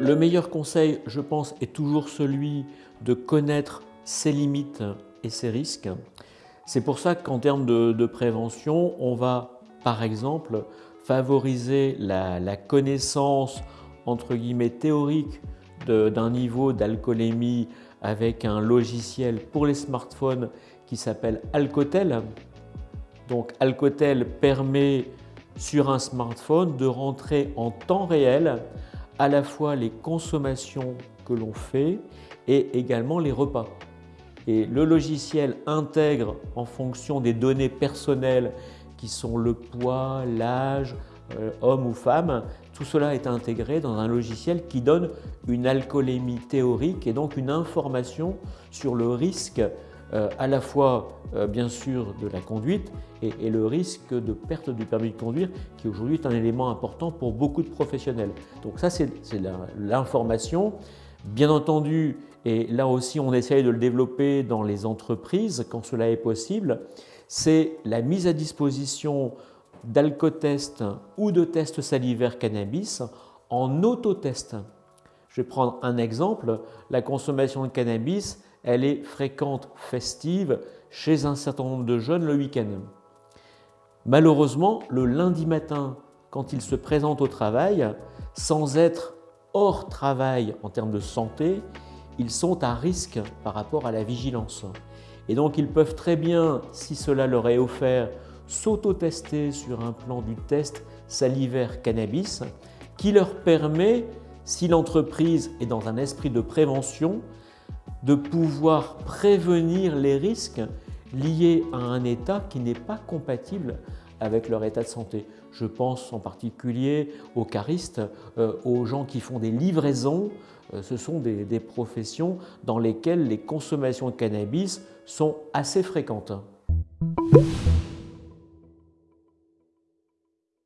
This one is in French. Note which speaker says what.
Speaker 1: Le meilleur conseil, je pense, est toujours celui de connaître ses limites et ses risques. C'est pour ça qu'en termes de, prévention, on va, par exemple, favoriser la, connaissance, entre guillemets, théorique d'un niveau d'alcoolémie avec un logiciel pour les smartphones qui s'appelle Alcotel. Donc Alcotel permet sur un smartphone de rentrer en temps réel à la fois les consommations que l'on fait et également les repas. Et le logiciel intègre en fonction des données personnelles qui sont le poids, l'âge, euh, homme ou femme, tout cela est intégré dans un logiciel qui donne une alcoolémie théorique et donc une information sur le risque euh, à la fois euh, bien sûr de la conduite et, le risque de perte du permis de conduire qui aujourd'hui est un élément important pour beaucoup de professionnels. Donc ça c'est l'information. Bien entendu, et là aussi on essaye de le développer dans les entreprises quand cela est possible, c'est la mise à disposition d'alcotest ou de tests salivaires cannabis en autotest. Je vais prendre un exemple, la consommation de cannabis elle est fréquente, festive, chez un certain nombre de jeunes le week-end. Malheureusement, le lundi matin, quand ils se présentent au travail, sans être hors travail en termes de santé, ils sont à risque par rapport à la vigilance. Et donc ils peuvent très bien, si cela leur est offert, s'auto-tester sur un plan du test salivaire cannabis qui leur permet, si l'entreprise est dans un esprit de prévention, de pouvoir prévenir les risques liés à un état qui n'est pas compatible avec leur état de santé. Je pense en particulier aux caristes, euh, aux gens qui font des livraisons. Euh, ce sont des, des professions dans lesquelles les consommations de cannabis sont assez fréquentes.